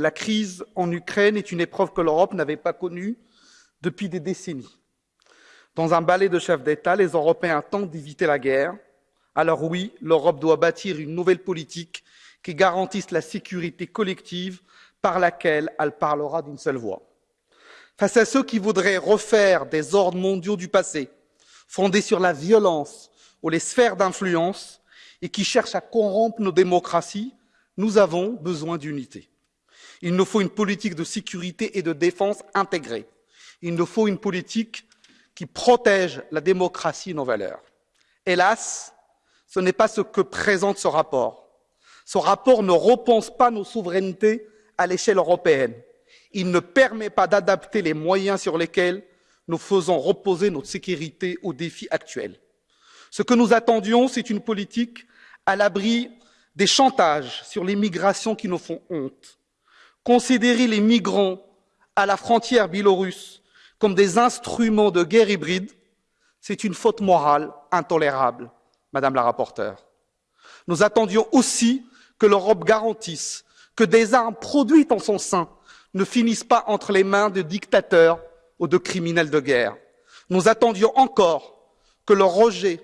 la crise en Ukraine est une épreuve que l'Europe n'avait pas connue depuis des décennies. Dans un balai de chefs d'État, les Européens tentent d'éviter la guerre. Alors oui, l'Europe doit bâtir une nouvelle politique qui garantisse la sécurité collective par laquelle elle parlera d'une seule voix. Face à ceux qui voudraient refaire des ordres mondiaux du passé, fondés sur la violence ou les sphères d'influence, et qui cherchent à corrompre nos démocraties, nous avons besoin d'unité. Il nous faut une politique de sécurité et de défense intégrée. Il nous faut une politique qui protège la démocratie et nos valeurs. Hélas, ce n'est pas ce que présente ce rapport. Ce rapport ne repense pas nos souverainetés à l'échelle européenne. Il ne permet pas d'adapter les moyens sur lesquels nous faisons reposer notre sécurité aux défis actuels. Ce que nous attendions, c'est une politique à l'abri des chantages sur les migrations qui nous font honte. Considérer les migrants à la frontière biélorusse comme des instruments de guerre hybride, c'est une faute morale intolérable, Madame la rapporteure. Nous attendions aussi que l'Europe garantisse que des armes produites en son sein ne finissent pas entre les mains de dictateurs ou de criminels de guerre. Nous attendions encore que le rejet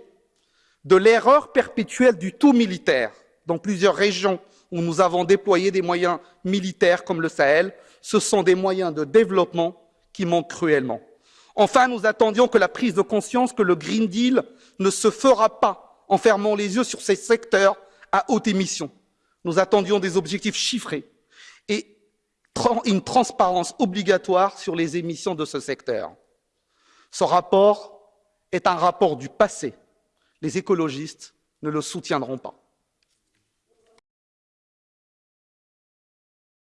de l'erreur perpétuelle du tout militaire dans plusieurs régions où nous avons déployé des moyens militaires comme le Sahel, ce sont des moyens de développement qui manquent cruellement. Enfin, nous attendions que la prise de conscience que le Green Deal ne se fera pas en fermant les yeux sur ces secteurs à haute émission. Nous attendions des objectifs chiffrés et une transparence obligatoire sur les émissions de ce secteur. Ce rapport est un rapport du passé. Les écologistes ne le soutiendront pas.